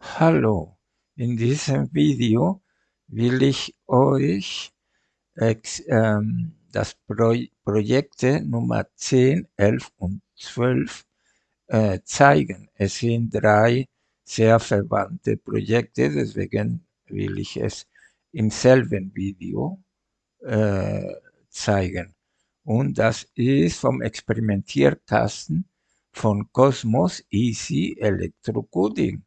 Hallo, in diesem Video will ich euch ex, ähm, das Pro Projekte Nummer 10, 11 und 12 äh, zeigen. Es sind drei sehr verwandte Projekte, deswegen will ich es im selben Video äh, zeigen. Und das ist vom Experimentierkasten von Cosmos Easy Electrocoding.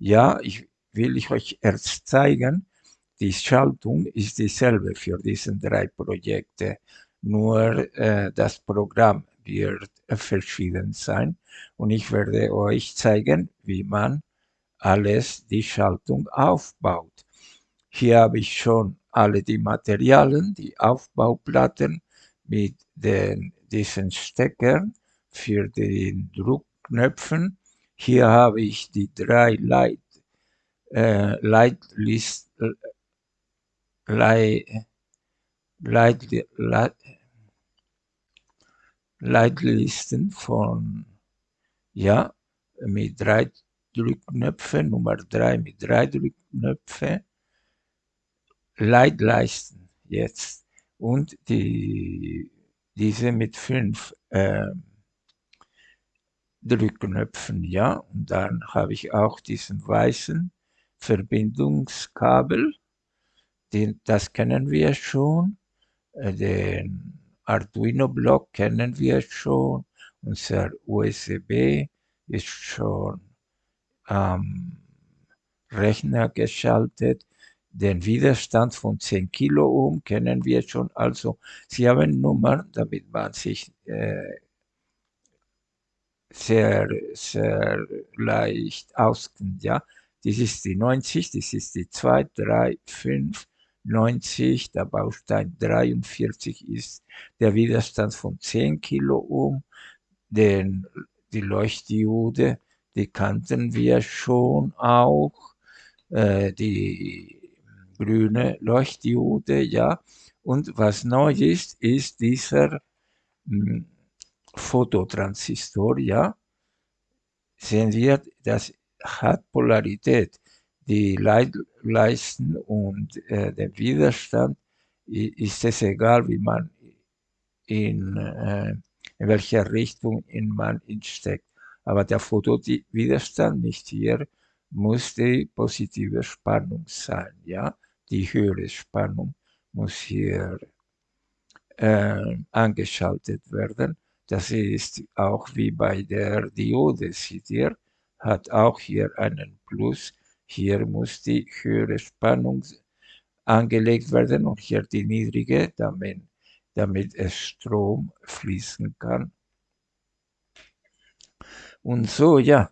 Ja, ich will ich euch erst zeigen, die Schaltung ist dieselbe für diese drei Projekte, nur äh, das Programm wird verschieden sein und ich werde euch zeigen, wie man alles die Schaltung aufbaut. Hier habe ich schon alle die Materialien, die Aufbauplatten mit den, diesen Steckern für den Druckknöpfen. Hier habe ich die drei Leit, äh, Leitlist, Leit, Leit, Leit, Leitlisten von, ja, mit drei Drückknöpfen, Nummer drei mit drei Drückknöpfen, Leitleisten jetzt. Und die, diese mit fünf äh, Drückknöpfen, ja, und dann habe ich auch diesen weißen Verbindungskabel, den, das kennen wir schon, äh, den Arduino-Block kennen wir schon, unser USB ist schon am Rechner geschaltet, den Widerstand von 10 Kiloohm kennen wir schon, also Sie haben Nummern, damit man sich äh, sehr, sehr leicht auskennt, ja. Das ist die 90, das ist die 2, 3, 5, 90, der Baustein 43 ist der Widerstand von 10 Kiloohm, den, die Leuchtdiode, die kannten wir schon auch, äh, die grüne Leuchtdiode, ja. Und was neu ist, ist dieser mh, Fototransistor, ja. Sehen wir, das hat Polarität. Die Leisten und äh, der Widerstand ist es egal, wie man in, äh, in welcher Richtung in man ihn steckt. Aber der Fotowiderstand nicht hier muss die positive Spannung sein, ja. Die höhere Spannung muss hier äh, angeschaltet werden. Das ist auch wie bei der Diode, seht ihr, hat auch hier einen Plus. Hier muss die höhere Spannung angelegt werden und hier die niedrige, damit, damit es Strom fließen kann. Und so, ja,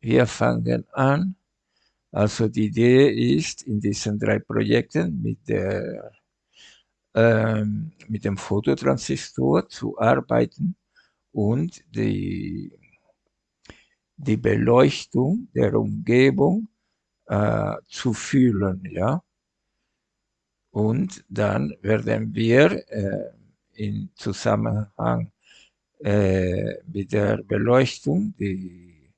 wir fangen an. Also die Idee ist, in diesen drei Projekten mit, der, ähm, mit dem Fototransistor zu arbeiten und die, die Beleuchtung der Umgebung äh, zu fühlen. Ja? Und dann werden wir äh, in Zusammenhang äh, mit der Beleuchtung die,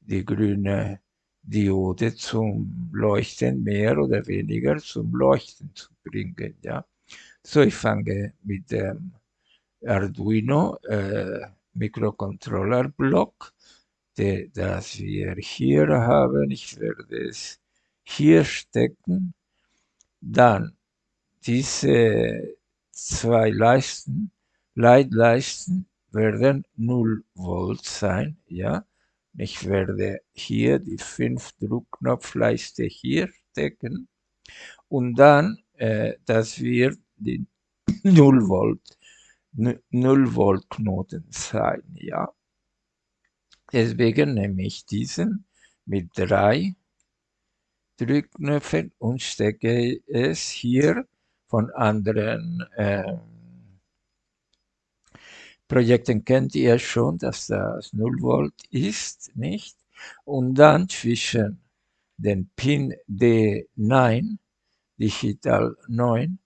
die grüne Diode zum Leuchten mehr oder weniger zum Leuchten zu bringen. Ja? So, ich fange mit dem Arduino äh, Mikrocontroller-Block, das wir hier haben. Ich werde es hier stecken. Dann diese zwei Leisten, Leitleisten werden 0 Volt sein, ja. Ich werde hier die 5 Druckknopfleiste hier stecken und dann, äh, dass wir die 0 Volt, 0 Volt Knoten sein, ja. Deswegen nehme ich diesen mit drei Drückknöpfen und stecke es hier von anderen äh, Projekten kennt ihr schon, dass das 0 Volt ist, nicht? Und dann zwischen den Pin D9, Digital 9,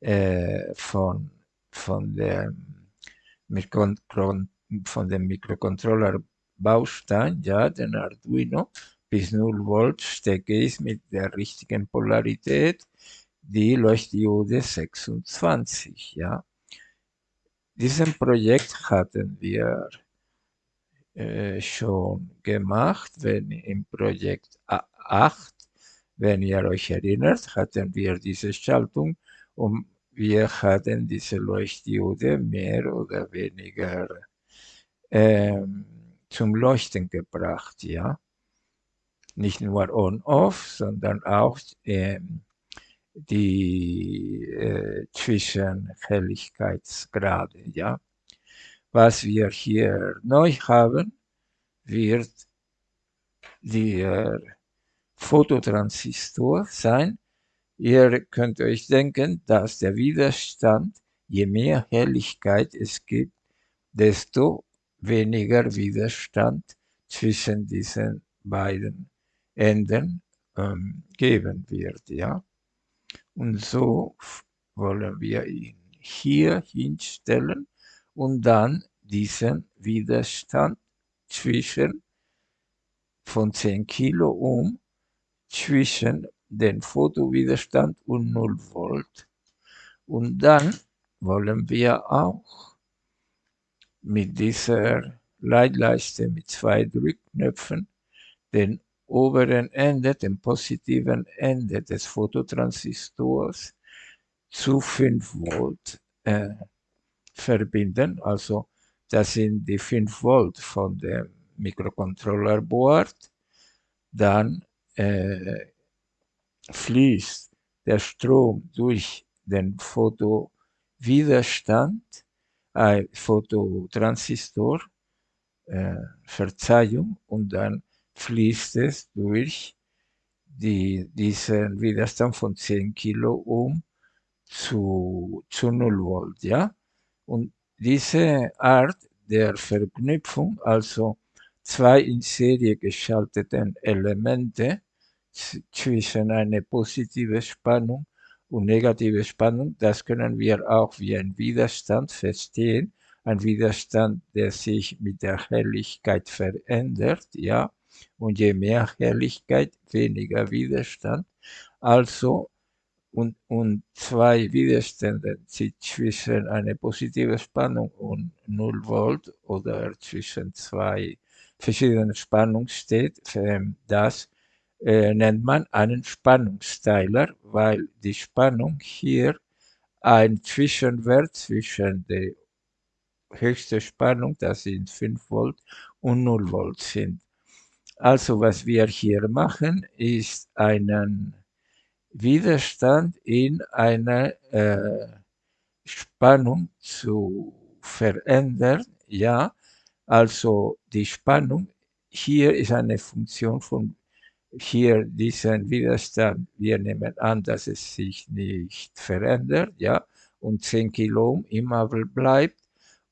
äh, von, von, dem von dem Mikrocontroller Baustein, ja, den Arduino, bis 0 Volt stecke ich mit der richtigen Polarität die Leuchtdiode 26. Ja. Diesen Projekt hatten wir äh, schon gemacht, wenn im Projekt 8, wenn ihr euch erinnert, hatten wir diese Schaltung und wir hatten diese Leuchtdiode mehr oder weniger ähm, zum Leuchten gebracht, ja. Nicht nur on-off, sondern auch ähm, die äh, Zwischenhelligkeitsgrade, ja. Was wir hier neu haben, wird der Fototransistor sein. Ihr könnt euch denken, dass der Widerstand, je mehr Helligkeit es gibt, desto weniger Widerstand zwischen diesen beiden Enden ähm, geben wird. Ja? Und so wollen wir ihn hier hinstellen und dann diesen Widerstand zwischen von 10 Kilo Ohm zwischen den Fotowiderstand und 0 Volt. Und dann wollen wir auch mit dieser Leitleiste mit zwei Drückknöpfen den oberen Ende, den positiven Ende des Fototransistors zu 5 Volt äh, verbinden. Also das sind die 5 Volt von dem Mikrocontroller-Board. Dann äh, fließt der Strom durch den Fotowiderstand, äh, Fototransistor, äh, Verzeihung, und dann fließt es durch die, diesen Widerstand von 10 Kilo Ohm zu, zu 0 Volt, ja. Und diese Art der Verknüpfung, also zwei in Serie geschalteten Elemente zwischen eine positive Spannung und negative Spannung, das können wir auch wie ein Widerstand verstehen, ein Widerstand, der sich mit der Helligkeit verändert, ja, und je mehr Helligkeit, weniger Widerstand. Also, und, und zwei Widerstände zwischen einer positiven Spannung und 0 Volt oder zwischen zwei verschiedenen Spannungen steht, das äh, nennt man einen Spannungsteiler, weil die Spannung hier ein Zwischenwert zwischen der höchsten Spannung, das sind 5 Volt, und 0 Volt sind. Also was wir hier machen, ist einen Widerstand in einer äh, Spannung zu verändern. Ja, also die Spannung hier ist eine Funktion von hier diesen Widerstand. Wir nehmen an, dass es sich nicht verändert, ja, und 10 Kilo immer bleibt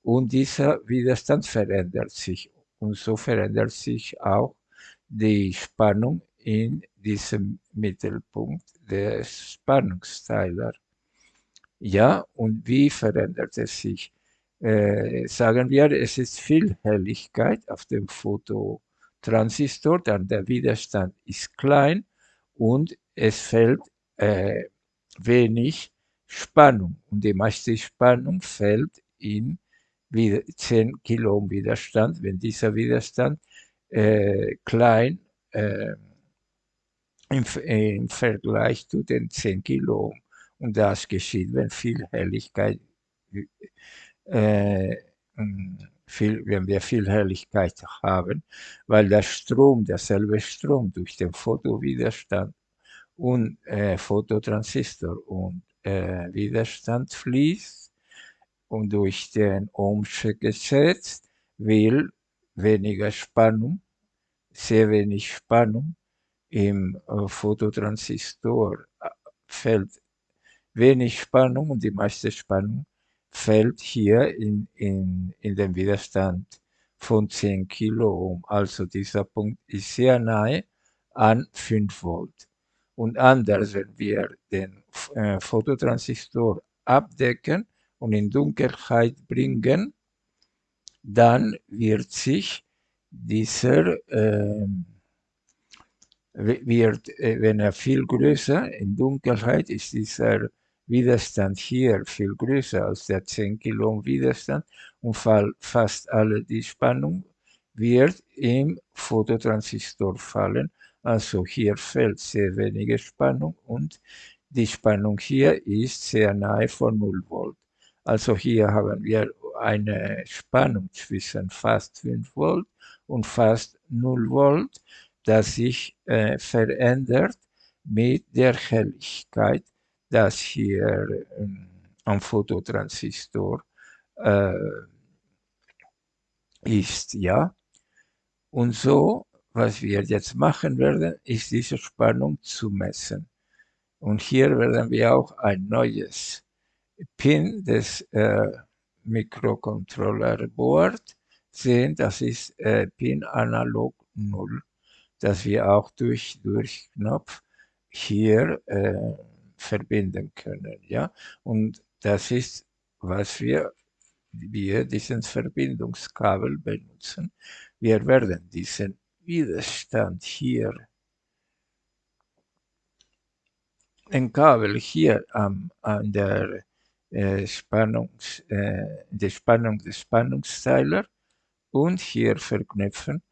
und dieser Widerstand verändert sich und so verändert sich auch die Spannung in diesem Mittelpunkt des Spannungsteiler. Ja, und wie verändert es sich? Äh, sagen wir, es ist viel Helligkeit auf dem Fototransistor, dann der Widerstand ist klein und es fällt äh, wenig Spannung. Und die meiste Spannung fällt in 10 Kilo Ohm Widerstand. Wenn dieser Widerstand äh, klein äh, im, im, Vergleich zu den 10 Kilo. Und das geschieht, wenn viel Helligkeit, äh, viel, wenn wir viel Helligkeit haben, weil der Strom, derselbe Strom durch den Fotowiderstand und äh, Fototransistor und äh, Widerstand fließt und durch den Ohmsche Gesetz will weniger Spannung, sehr wenig Spannung im äh, Fototransistor fällt wenig Spannung und die meiste Spannung fällt hier in, in, in den Widerstand von 10 Kilo Ohm. Also dieser Punkt ist sehr nahe an 5 Volt. Und anders, wenn wir den äh, Fototransistor abdecken und in Dunkelheit bringen, dann wird sich dieser, äh, wird, äh, wenn er viel größer in Dunkelheit ist dieser Widerstand hier viel größer als der 10 Kilo Widerstand und fast alle die Spannung wird im Fototransistor fallen. Also hier fällt sehr wenige Spannung und die Spannung hier ist sehr nahe von 0 Volt. Also hier haben wir eine Spannung zwischen fast 5 Volt und fast 0 Volt, das sich äh, verändert mit der Helligkeit, das hier am Fototransistor äh, ist. Ja? Und so, was wir jetzt machen werden, ist diese Spannung zu messen. Und hier werden wir auch ein neues Pin des äh, Mikrocontroller Board sehen. Das ist äh, Pin Analog 0, das wir auch durch, durch Knopf hier äh, verbinden können. Ja? Und das ist, was wir, wir diesen Verbindungskabel benutzen. Wir werden diesen Widerstand hier ein Kabel hier am, an der äh, Spannungs, äh, die Spannung des Spannungsteiler und hier verknüpfen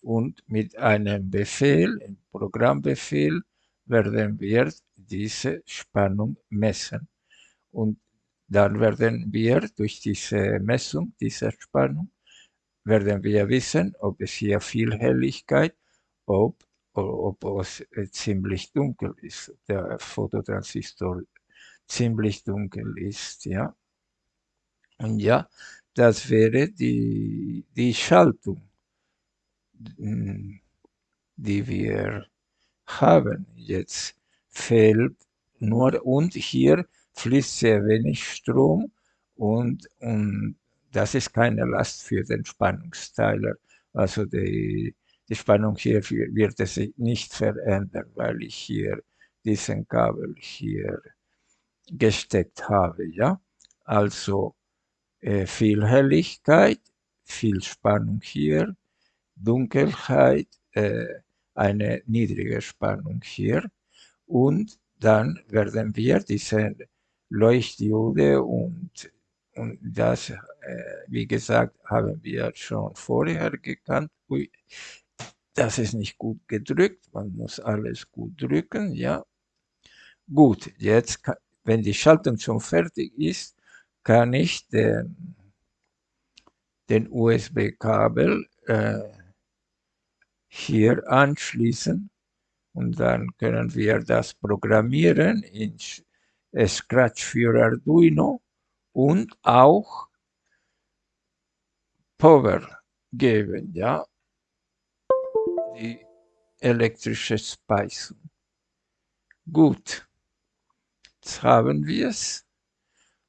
und mit einem Befehl, einem Programmbefehl, werden wir diese Spannung messen. Und dann werden wir durch diese Messung dieser Spannung, werden wir wissen, ob es hier viel Helligkeit, ob, ob es ziemlich dunkel ist, der Fototransistor ziemlich dunkel ist, ja. Und ja, das wäre die, die Schaltung, die wir haben. Jetzt fehlt nur, und hier fließt sehr wenig Strom und, und das ist keine Last für den Spannungsteiler. Also die, die Spannung hier wird es nicht verändern, weil ich hier diesen Kabel hier gesteckt habe. Ja? Also äh, viel Helligkeit, viel Spannung hier, Dunkelheit, äh, eine niedrige Spannung hier und dann werden wir diese Leuchtdiode und, und das, äh, wie gesagt, haben wir schon vorher gekannt. Ui, das ist nicht gut gedrückt, man muss alles gut drücken, ja. Gut, jetzt wenn die Schaltung schon fertig ist, kann ich den, den USB-Kabel äh, hier anschließen und dann können wir das programmieren in Scratch für Arduino und auch Power geben, ja, die elektrische Speisung. Gut. Jetzt haben wir es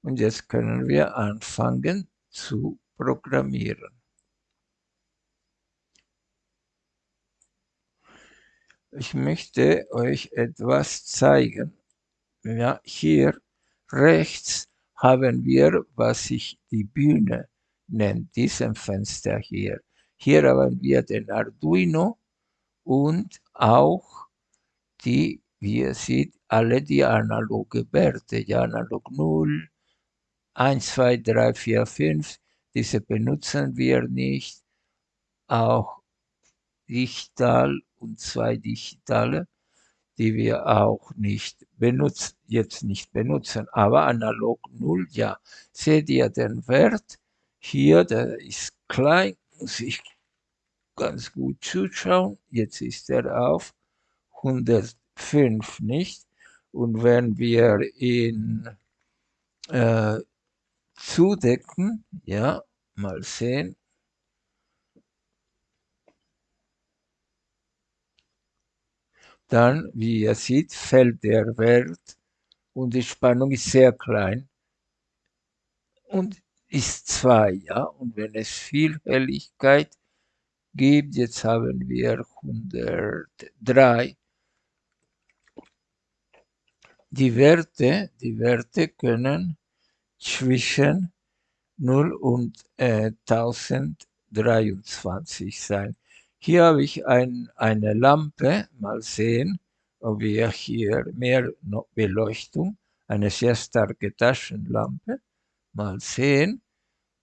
und jetzt können wir anfangen zu programmieren. Ich möchte euch etwas zeigen. Ja, hier rechts haben wir, was sich die Bühne nennt, diesem Fenster hier. Hier haben wir den Arduino und auch die, wie ihr seht, alle die analoge Werte, ja analog 0, 1, 2, 3, 4, 5, diese benutzen wir nicht, auch digital und zwei digitale, die wir auch nicht benutzen, jetzt nicht benutzen, aber analog 0, ja. Seht ihr den Wert? Hier, der ist klein, muss ich ganz gut zuschauen. Jetzt ist er auf 105 nicht. Und wenn wir ihn äh, zudecken, ja, mal sehen, dann, wie ihr seht, fällt der Wert und die Spannung ist sehr klein und ist 2, ja. Und wenn es viel Helligkeit gibt, jetzt haben wir 103, die Werte, die Werte können zwischen 0 und äh, 1023 sein. Hier habe ich ein, eine Lampe, mal sehen, ob wir hier mehr Beleuchtung, eine sehr starke Taschenlampe, mal sehen,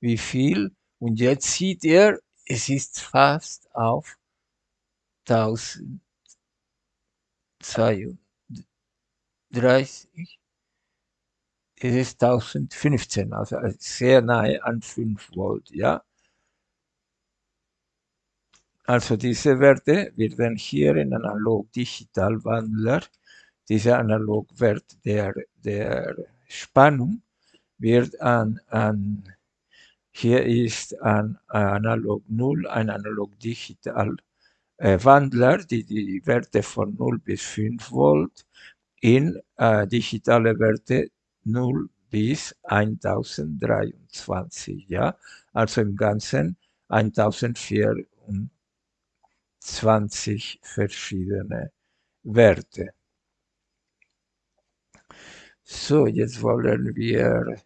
wie viel. Und jetzt sieht ihr, es ist fast auf 1032. Es ist 1015, also sehr nahe an 5 Volt, ja. Also diese Werte werden hier in Analog-Digital-Wandler, dieser Analogwert der, der Spannung wird an, an hier ist ein Analog 0, ein Analog-Digital äh, Wandler, die die Werte von 0 bis 5 Volt in äh, digitale Werte 0 bis 1023, ja, also im Ganzen 1024 20 verschiedene Werte. So, jetzt wollen wir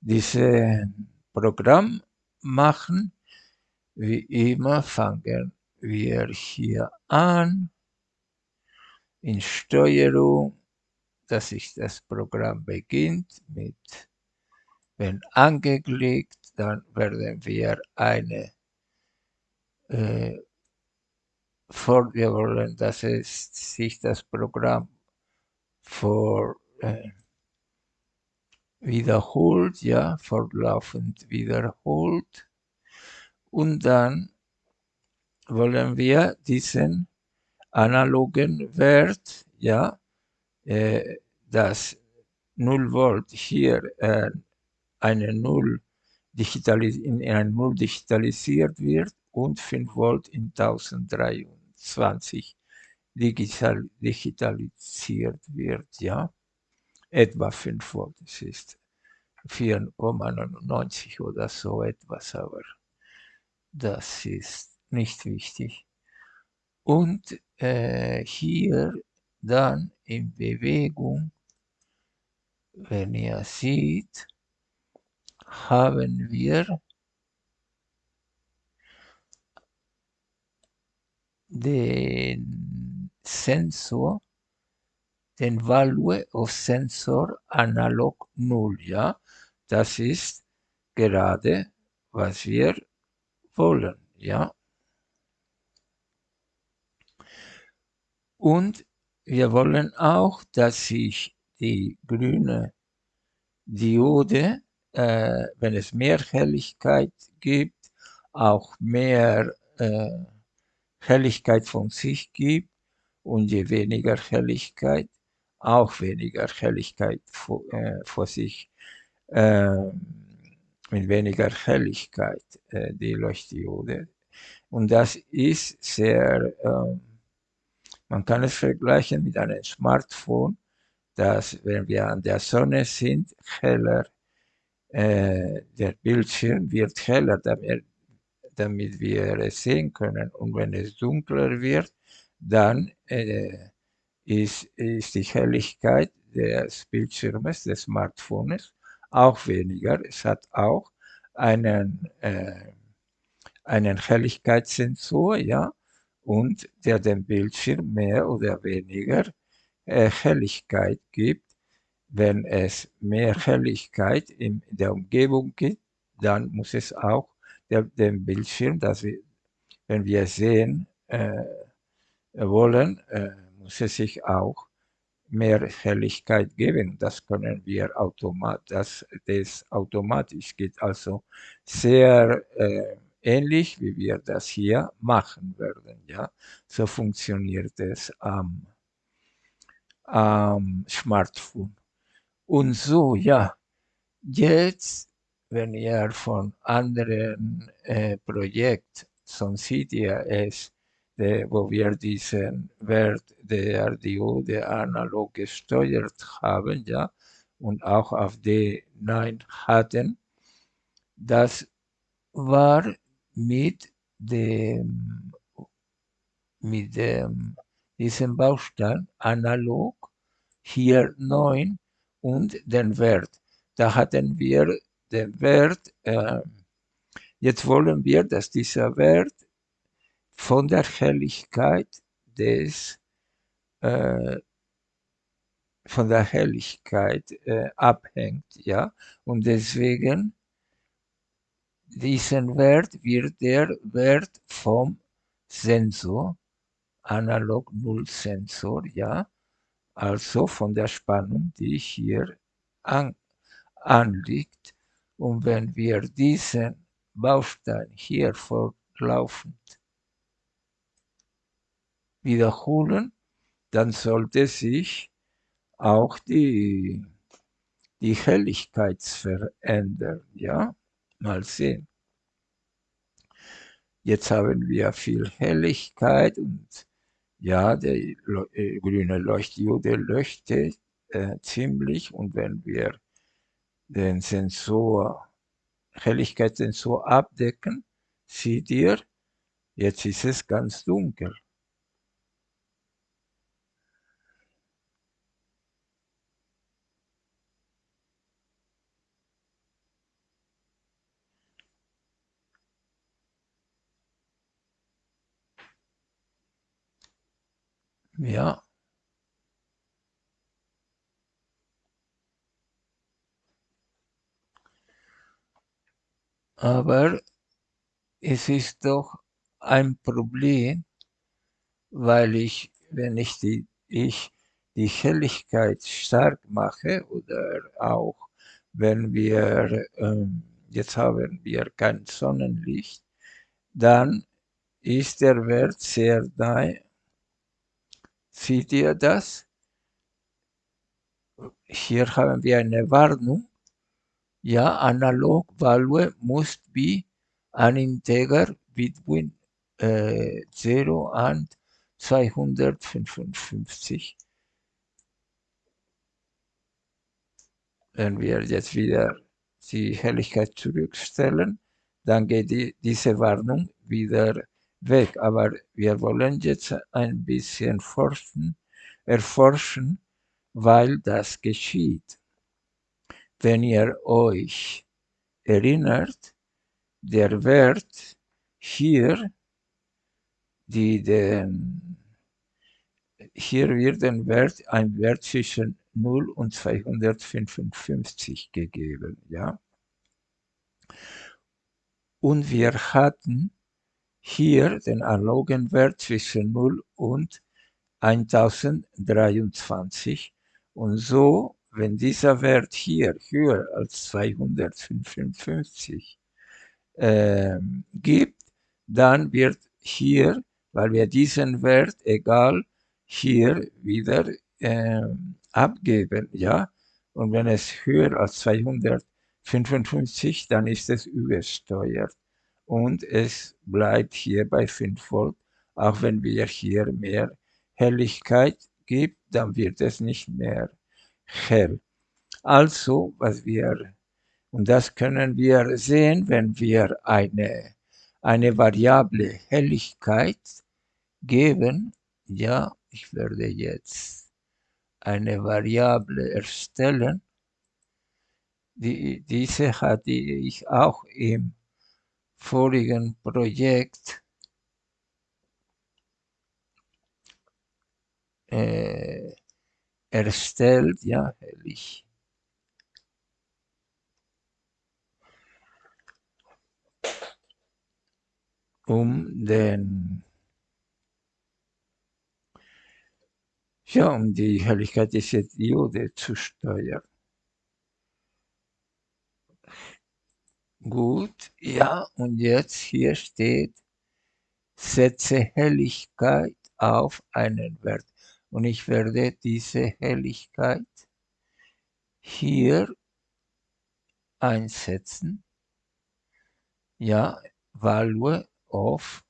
dieses Programm machen. Wie immer fangen wir hier an in Steuerung, dass sich das Programm beginnt mit, wenn angeklickt, dann werden wir eine äh, vor, wir wollen, dass es sich das Programm vor, äh, wiederholt, ja, fortlaufend wiederholt. Und dann wollen wir diesen analogen Wert, ja, äh, das 0 Volt hier äh, eine 0 in eine 0 digitalisiert wird und 5 Volt in 1003 20 digital, digitalisiert wird, ja, etwa 5 Volt, es ist 4,99 oder so etwas, aber das ist nicht wichtig. Und äh, hier dann in Bewegung, wenn ihr seht, haben wir den Sensor, den Value of Sensor Analog 0, ja. Das ist gerade, was wir wollen, ja. Und wir wollen auch, dass sich die grüne Diode, äh, wenn es mehr Helligkeit gibt, auch mehr äh, Helligkeit von sich gibt und je weniger Helligkeit, auch weniger Helligkeit vor, äh, vor sich, äh, mit weniger Helligkeit äh, die Leuchtdiode. Und das ist sehr, ähm, man kann es vergleichen mit einem Smartphone, dass wenn wir an der Sonne sind, heller, äh, der Bildschirm wird heller, damit damit wir es sehen können. Und wenn es dunkler wird, dann äh, ist, ist die Helligkeit des Bildschirmes, des Smartphones auch weniger. Es hat auch einen, äh, einen Helligkeitssensor, ja, und der dem Bildschirm mehr oder weniger äh, Helligkeit gibt. Wenn es mehr Helligkeit in der Umgebung gibt, dann muss es auch der, dem Bildschirm, dass wir, wenn wir sehen äh, wollen, äh, muss es sich auch mehr Helligkeit geben. Das können wir automatisch, das, das automatisch geht also sehr äh, ähnlich, wie wir das hier machen werden. Ja, so funktioniert es am, am Smartphone. Und so, ja, jetzt wenn ihr von anderen äh, Projekten, sonst seht ihr es, de, wo wir diesen Wert der Diode analog gesteuert haben, ja, und auch auf D9 hatten, das war mit dem, mit dem, diesem Baustein analog, hier 9 und den Wert. Da hatten wir den Wert, äh, jetzt wollen wir, dass dieser Wert von der Helligkeit des äh, von der Helligkeit äh, abhängt, ja, und deswegen diesen Wert wird der Wert vom Sensor, analog Null Sensor, ja, also von der Spannung, die hier an, anliegt. Und wenn wir diesen Baustein hier fortlaufend wiederholen, dann sollte sich auch die, die Helligkeit verändern. Ja, mal sehen. Jetzt haben wir viel Helligkeit und ja, der äh, grüne Leuchtdiode leuchtet äh, ziemlich und wenn wir den Sensor, Helligkeitssensor abdecken, seht ihr, jetzt ist es ganz dunkel. Ja. Aber es ist doch ein Problem, weil ich, wenn ich die, ich die Helligkeit stark mache oder auch wenn wir, ähm, jetzt haben wir kein Sonnenlicht, dann ist der Wert sehr nahe Seht ihr das? Hier haben wir eine Warnung. Ja, analog value must be an integer between äh, 0 and 255. Wenn wir jetzt wieder die Helligkeit zurückstellen, dann geht die, diese Warnung wieder weg. Aber wir wollen jetzt ein bisschen forschen, erforschen, weil das geschieht. Wenn ihr euch erinnert, der Wert hier, die den, hier wird ein Wert, ein Wert zwischen 0 und 255 gegeben, ja. Und wir hatten hier den analogen Wert zwischen 0 und 1023 und so, wenn dieser Wert hier höher als 255 äh, gibt, dann wird hier, weil wir diesen Wert egal hier wieder äh, abgeben, ja, und wenn es höher als 255, dann ist es übersteuert. Und es bleibt hier bei 5 Volt. Auch wenn wir hier mehr Helligkeit gibt, dann wird es nicht mehr hell. Also, was wir, und das können wir sehen, wenn wir eine, eine variable Helligkeit geben. Ja, ich werde jetzt eine Variable erstellen. Die, diese hatte ich auch im vorigen Projekt äh, erstellt, ja, herrlich. um den ja, um die Helligkeit dieser Diode zu steuern. Gut, ja, und jetzt hier steht, setze Helligkeit auf einen Wert. Und ich werde diese Helligkeit hier einsetzen. Ja, Value of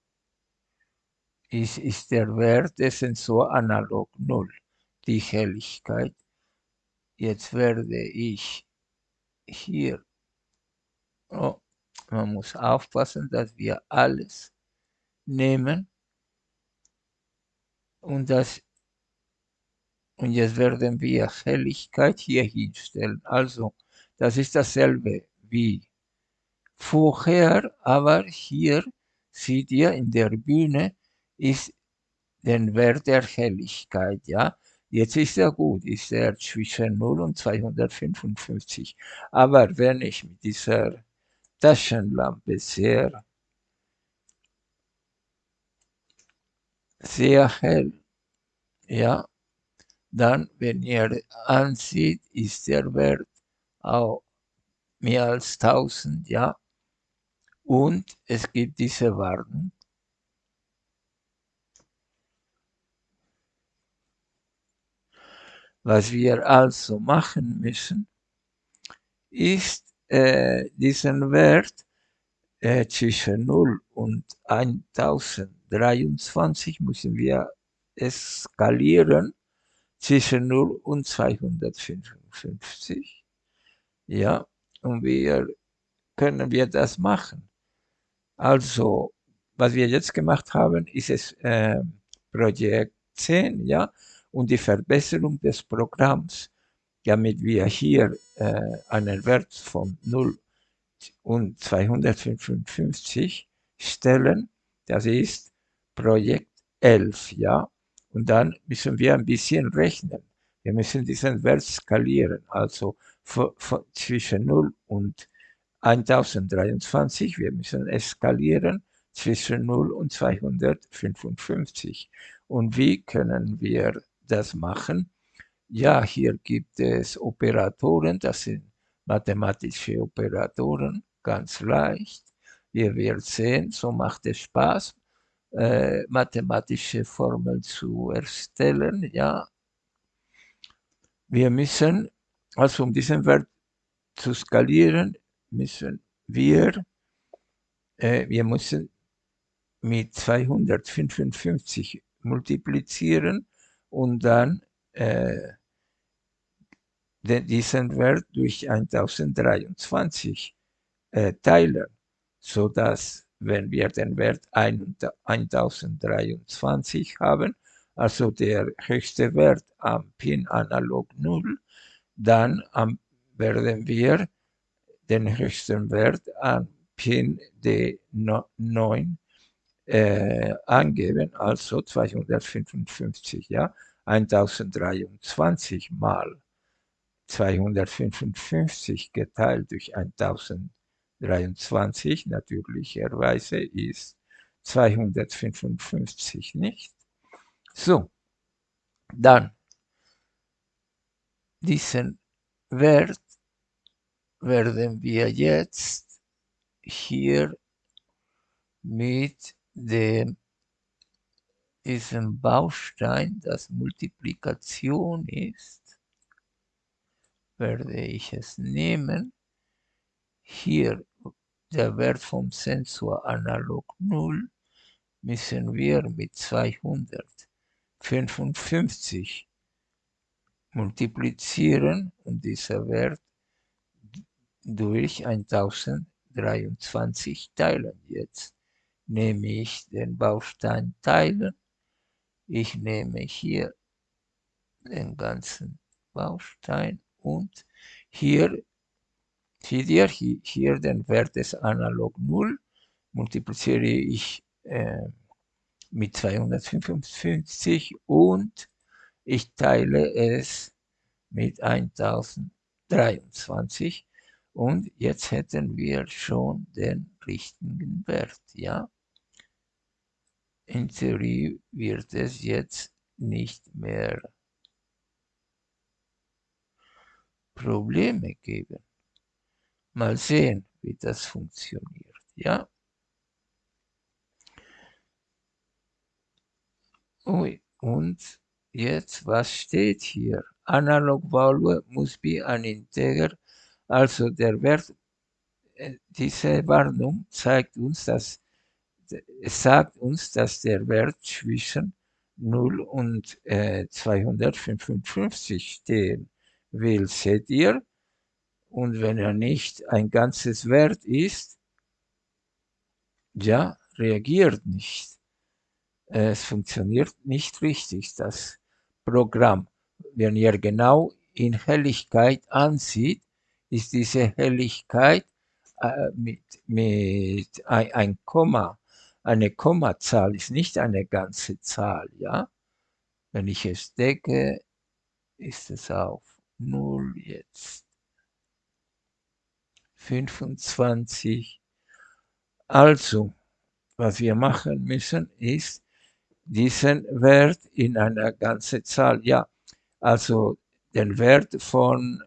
ist, ist der Wert des Sensor analog 0, die Helligkeit. Jetzt werde ich hier Oh, man muss aufpassen, dass wir alles nehmen und das und jetzt werden wir Helligkeit hier hinstellen. Also, das ist dasselbe wie vorher, aber hier seht ihr, in der Bühne ist den Wert der Helligkeit, ja. Jetzt ist er gut, ist er zwischen 0 und 255. Aber wenn ich mit dieser Taschenlampe sehr, sehr hell, ja, dann, wenn ihr ansieht, ist der Wert auch mehr als 1000, ja. Und es gibt diese Warnung. Was wir also machen müssen, ist äh, diesen Wert äh, zwischen 0 und 1023 müssen wir skalieren zwischen 0 und 255. Ja, und wir können wir das machen. Also, was wir jetzt gemacht haben, ist es äh, Projekt 10, ja, und die Verbesserung des Programms, damit wir hier äh, einen Wert von 0 und 255 stellen. Das ist Projekt 11, ja. Und dann müssen wir ein bisschen rechnen. Wir müssen diesen Wert skalieren, also zwischen 0 und 1023. Wir müssen eskalieren zwischen 0 und 255. Und wie können wir das machen? Ja, hier gibt es Operatoren, das sind mathematische Operatoren, ganz leicht. Ihr werdet sehen, so macht es Spaß, äh, mathematische Formeln zu erstellen. Ja, wir müssen, also um diesen Wert zu skalieren, müssen wir, äh, wir müssen mit 255 multiplizieren und dann äh, diesen Wert durch 1023 äh, teilen, sodass, wenn wir den Wert 1023 haben, also der höchste Wert am Pin analog 0, dann am, werden wir den höchsten Wert an Pin D9 äh, angeben, also 255, ja, 1023 mal 255 geteilt durch 1023 natürlicherweise ist 255 nicht. So, dann diesen Wert werden wir jetzt hier mit dem diesem Baustein, das Multiplikation ist, werde ich es nehmen. Hier der Wert vom Sensor analog 0 müssen wir mit 255 multiplizieren und dieser Wert durch 1023 teilen. Jetzt nehme ich den Baustein teilen. Ich nehme hier den ganzen Baustein und hier ihr hier, hier den Wert des Analog 0 multipliziere ich äh, mit 255 und ich teile es mit 1023 und jetzt hätten wir schon den richtigen Wert, ja. In Theorie wird es jetzt nicht mehr Probleme geben. Mal sehen, wie das funktioniert, ja. Ui, und jetzt, was steht hier? Analog value must be an integer also der Wert, äh, diese Warnung zeigt uns, dass es sagt uns, dass der Wert zwischen 0 und äh, 255 stehen will, seht ihr? Und wenn er nicht ein ganzes Wert ist, ja, reagiert nicht. Es funktioniert nicht richtig, das Programm. Wenn ihr genau in Helligkeit ansieht, ist diese Helligkeit äh, mit, mit ein, ein, Komma eine Kommazahl ist nicht eine ganze Zahl, ja? Wenn ich es decke, ist es auf 0 jetzt. 25. Also, was wir machen müssen, ist diesen Wert in einer ganzen Zahl, ja, also den Wert von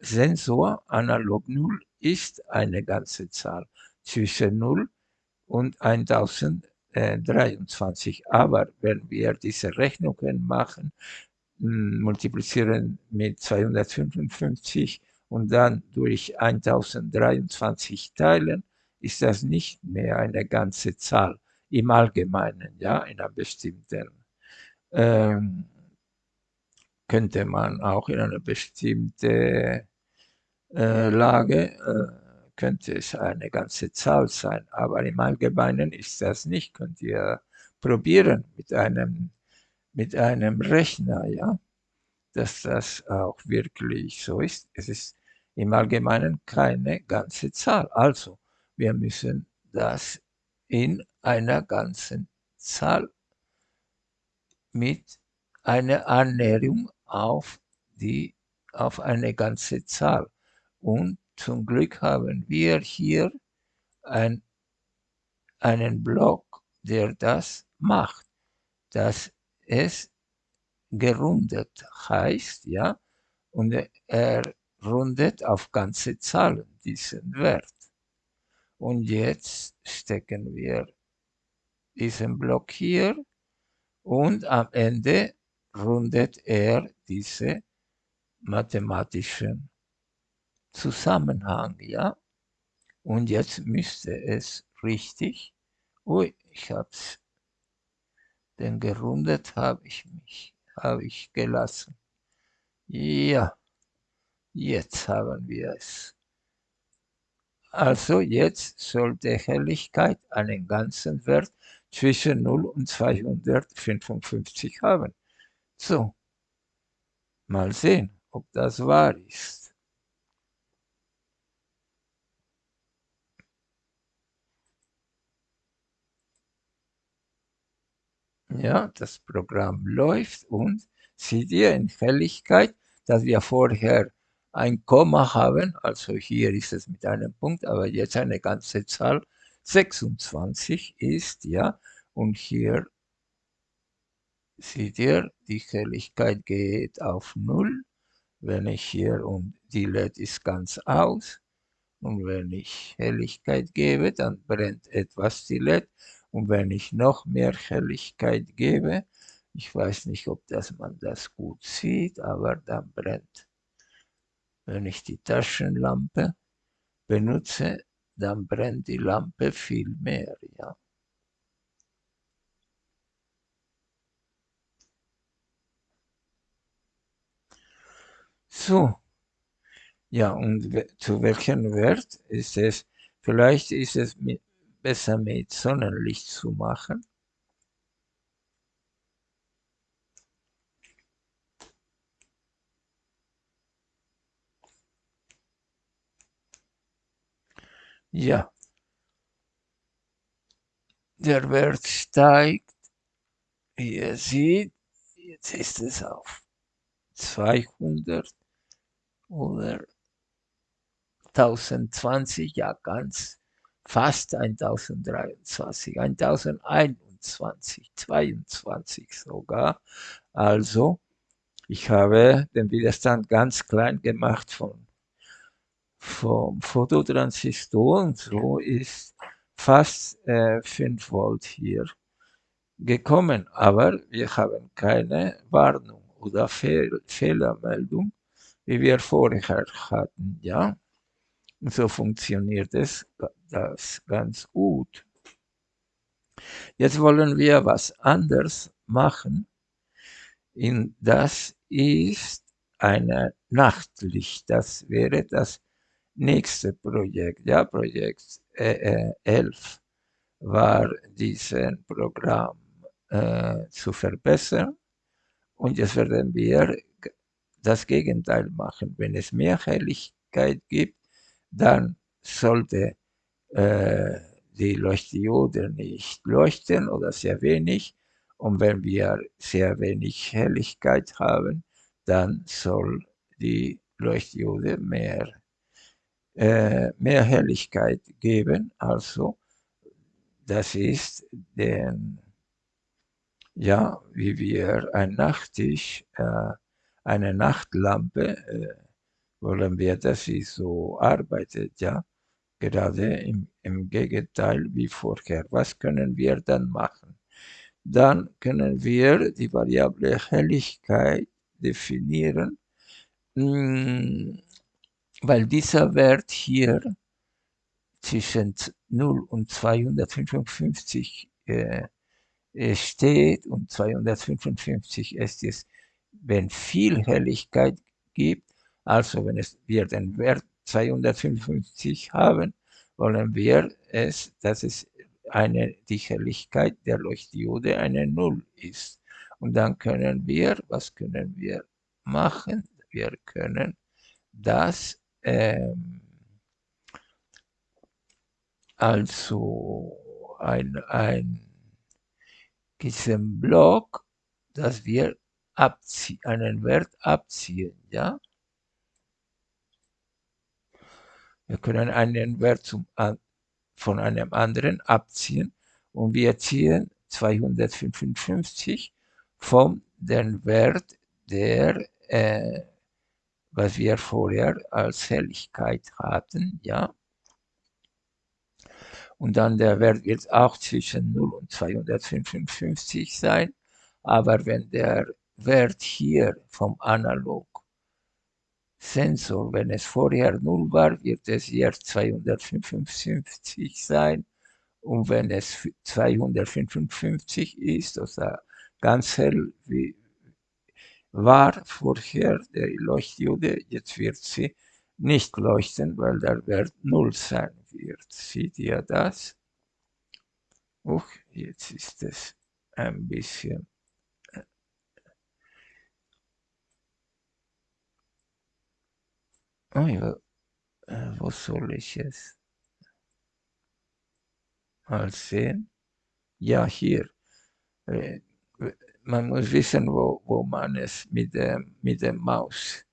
Sensor analog 0 ist eine ganze Zahl zwischen 0 und 1023. Aber wenn wir diese Rechnungen machen, multiplizieren mit 255 und dann durch 1023 teilen, ist das nicht mehr eine ganze Zahl im Allgemeinen, ja, in einer bestimmten, ähm, könnte man auch in einer bestimmten äh, Lage, äh, könnte es eine ganze Zahl sein, aber im Allgemeinen ist das nicht, könnt ihr probieren mit einem, mit einem Rechner, ja, dass das auch wirklich so ist. Es ist im Allgemeinen keine ganze Zahl. Also, wir müssen das in einer ganzen Zahl mit einer Annäherung auf, die, auf eine ganze Zahl. Und zum Glück haben wir hier ein, einen Block, der das macht, dass es gerundet heißt, ja, und er rundet auf ganze Zahlen diesen Wert. Und jetzt stecken wir diesen Block hier und am Ende rundet er diese mathematischen Zusammenhang, ja. Und jetzt müsste es richtig, ui, ich hab's, denn gerundet habe ich mich, habe ich gelassen. Ja, jetzt haben wir es. Also jetzt sollte Helligkeit einen ganzen Wert zwischen 0 und 255 haben. So, mal sehen, ob das wahr ist. Ja, das Programm läuft und seht ihr in Helligkeit, dass wir vorher ein Komma haben, also hier ist es mit einem Punkt, aber jetzt eine ganze Zahl, 26 ist, ja, und hier seht ihr, die Helligkeit geht auf 0, wenn ich hier und die LED ist ganz aus, und wenn ich Helligkeit gebe, dann brennt etwas die LED, und wenn ich noch mehr Helligkeit gebe, ich weiß nicht, ob das man das gut sieht, aber dann brennt wenn ich die Taschenlampe benutze, dann brennt die Lampe viel mehr, ja. So, ja, und zu welchem Wert ist es? Vielleicht ist es mit, besser mit Sonnenlicht zu machen. Ja. Der Wert steigt, wie ihr seht, jetzt ist es auf 200 oder 1020, ja ganz fast 1023, 1021, 22 sogar. Also, ich habe den Widerstand ganz klein gemacht von vom Fototransistor und so ist fast äh, 5 Volt hier gekommen, aber wir haben keine Warnung oder Fehl Fehlermeldung, wie wir vorher hatten, ja. So funktioniert es das ganz gut. Jetzt wollen wir was anderes machen. In das ist eine Nachtlicht. Das wäre das nächste Projekt, ja, Projekt äh, 11, war dieses Programm äh, zu verbessern. Und jetzt werden wir das Gegenteil machen. Wenn es mehr Helligkeit gibt, dann sollte äh, die Leuchtdiode nicht leuchten oder sehr wenig. Und wenn wir sehr wenig Helligkeit haben, dann soll die Leuchtdiode mehr, äh, mehr Helligkeit geben. Also das ist den, ja, wie wir ein Nachttisch, äh, eine Nachtlampe, äh, wollen wir, dass sie so arbeitet, ja, gerade im, im Gegenteil wie vorher. Was können wir dann machen? Dann können wir die Variable Helligkeit definieren, weil dieser Wert hier zwischen 0 und 255 äh, steht und 255 ist es, wenn viel Helligkeit gibt, also wenn es, wir den Wert 255 haben, wollen wir es, dass es eine, die Helligkeit der Leuchtdiode eine Null ist. Und dann können wir, was können wir machen? Wir können das ähm, also ein, ein diesen Block, dass wir abziehen, einen Wert abziehen, ja. Wir können einen Wert zum, von einem anderen abziehen und wir ziehen 255 von dem Wert, der, äh, was wir vorher als Helligkeit hatten, ja. Und dann der Wert wird auch zwischen 0 und 255 sein. Aber wenn der Wert hier vom Analog Sensor, wenn es vorher 0 war, wird es jetzt 255 sein. Und wenn es 255 ist, also ganz hell wie war vorher der Leuchtdiode, jetzt wird sie nicht leuchten, weil der Wert 0 sein wird. Seht ihr das? Uch, jetzt ist es ein bisschen Oh ja, äh, wo soll ich es mal sehen? Ja, hier. Äh, man muss wissen, wo, wo man es mit dem, mit dem Maus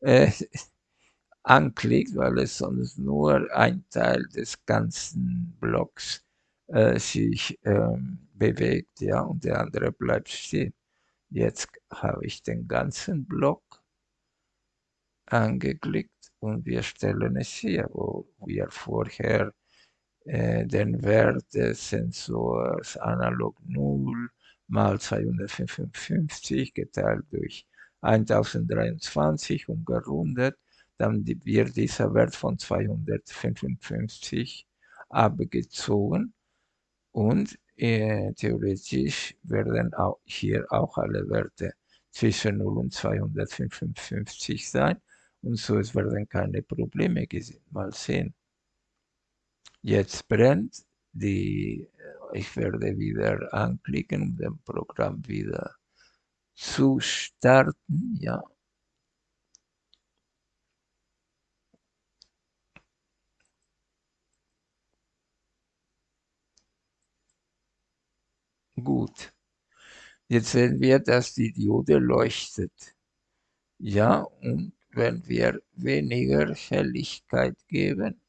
äh, anklickt, weil es sonst nur ein Teil des ganzen Blocks äh, sich ähm, bewegt, ja, und der andere bleibt stehen. Jetzt habe ich den ganzen Block angeklickt und wir stellen es hier, wo wir vorher äh, den Wert des Sensors analog 0 mal 255 geteilt durch 1023 und gerundet. Dann wird dieser Wert von 255 abgezogen. Und äh, theoretisch werden auch hier auch alle Werte zwischen 0 und 255 sein und so es werden keine Probleme gesehen. Mal sehen. Jetzt brennt die, äh, ich werde wieder anklicken, um das Programm wieder zu starten, ja. Gut. Jetzt sehen wir, dass die Diode leuchtet. Ja, und wenn wir weniger Helligkeit geben,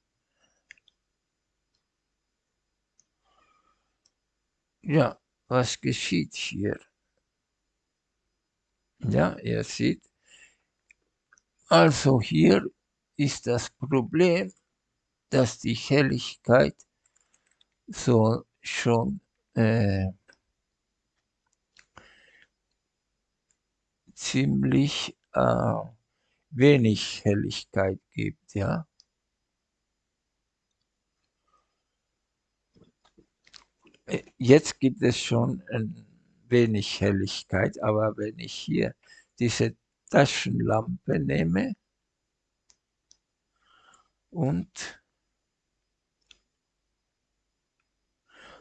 ja, was geschieht hier? Ja, ihr seht, also hier ist das Problem, dass die Helligkeit so schon äh, ziemlich äh, wenig Helligkeit gibt, ja. Äh, jetzt gibt es schon ein wenig Helligkeit, aber wenn ich hier diese Taschenlampe nehme und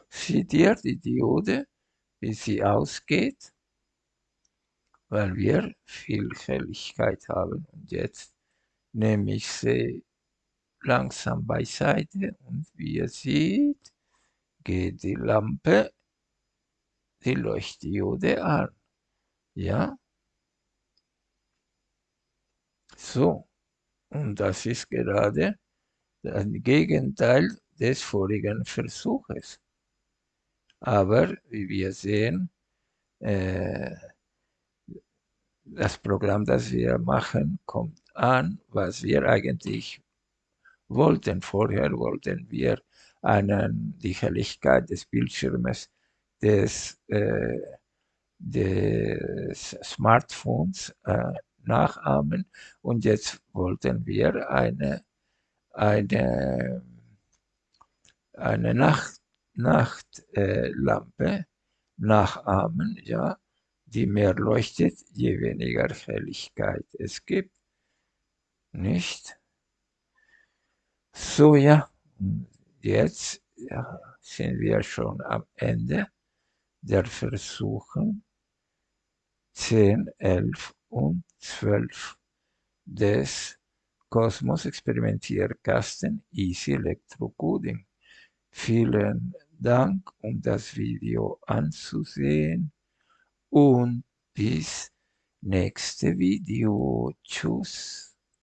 seht ihr die Diode, wie sie ausgeht? Weil wir viel Helligkeit haben. Und jetzt nehme ich sie langsam beiseite und wie ihr seht, geht die Lampe, die Leuchtdiode an. Ja? So, und das ist gerade das Gegenteil des vorigen Versuches. Aber wie wir sehen, äh, das Programm, das wir machen, kommt an, was wir eigentlich wollten. Vorher wollten wir einen, die Helligkeit des Bildschirmes des, äh, des Smartphones äh, nachahmen und jetzt wollten wir eine, eine, eine Nacht, Nachtlampe äh, nachahmen, ja, die mehr leuchtet, je weniger Helligkeit es gibt. Nicht? So, ja, jetzt ja, sind wir schon am Ende der Versuche 10, 11 und 12 des Kosmos Experimentierkasten Easy Electrocoding. Vielen Dank, um das Video anzusehen und bis nächste Video. Tschüss.